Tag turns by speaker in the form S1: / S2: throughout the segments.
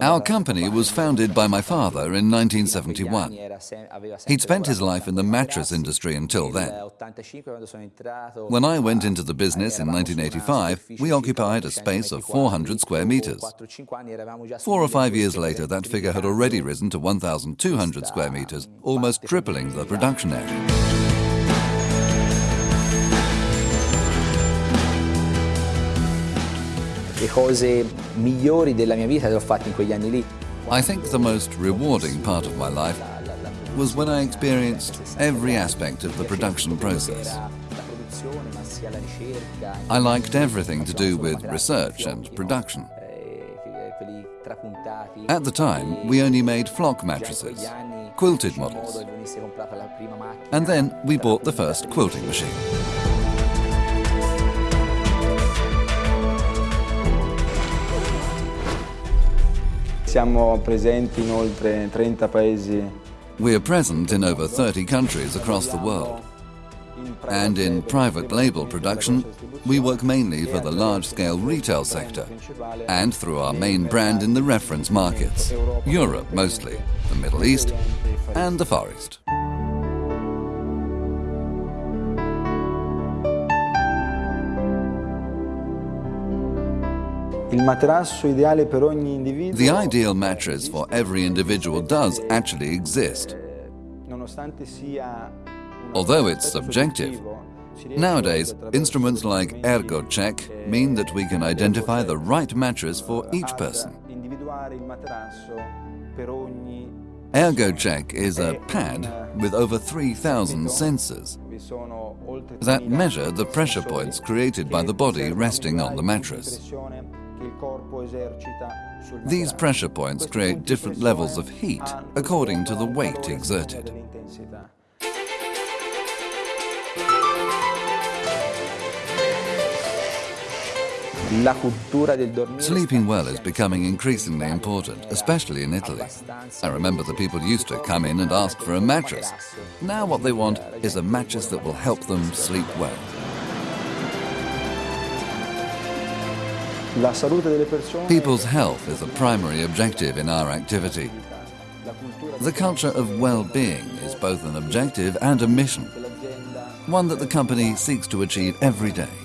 S1: Our company was founded by my father in 1971. He'd spent his life in the mattress industry until then. When I went into the business in 1985, we occupied a space of 400 square meters. Four or five years later, that figure had already risen to 1,200 square meters, almost tripling the production area.
S2: Le cose migliori della mia vita le ho fatte in quegli anni lì.
S1: I think the most rewarding part of my life was when I experienced every aspect of the production process. I liked everything to do with research and production. At the time, we only made flock mattresses, quilted models. And then we bought the first quilting machine.
S3: Siamo presenti in oltre 30 paesi.
S1: We are present in over 30 countries across the world. And in private label production, we work mainly for the large-scale retail sector and through our main brand in the reference markets, Europe mostly, the Middle East and the Far East. The ideal mattress for every individual does actually exist. Although it's subjective, nowadays instruments like ErgoCheck mean that we can identify the right mattress for each person. ErgoCheck is a pad with over 3,000 sensors that measure the pressure points created by the body resting on the mattress. These pressure points create different levels of heat according to the weight exerted. Sleeping well is becoming increasingly important, especially in Italy. I remember the people used to come in and ask for a mattress. Now what they want is a mattress that will help them sleep well. People's health is a primary objective in our activity. The culture of well-being is both an objective and a mission, one that the company seeks to achieve every day.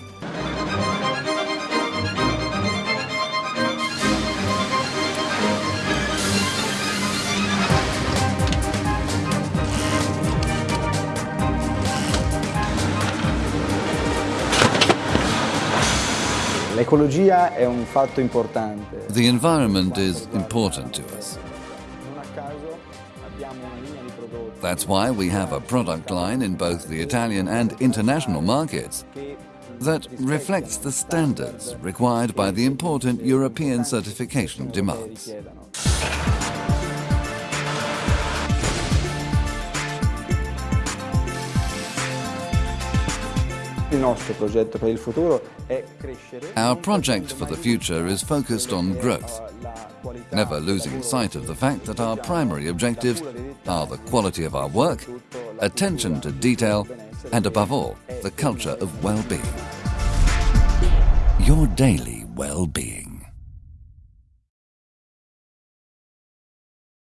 S3: L'ecologia è un fatto importante.
S1: The environment is important to us. That's why we have a product line in both the Italian and international markets that reflects the standards required by the important European certification demands.
S3: Our
S1: project for the future is focused on growth, never losing sight of the fact that our primary objectives are the quality of our work, attention to detail, and above all, the culture of well-being. Your daily well-being.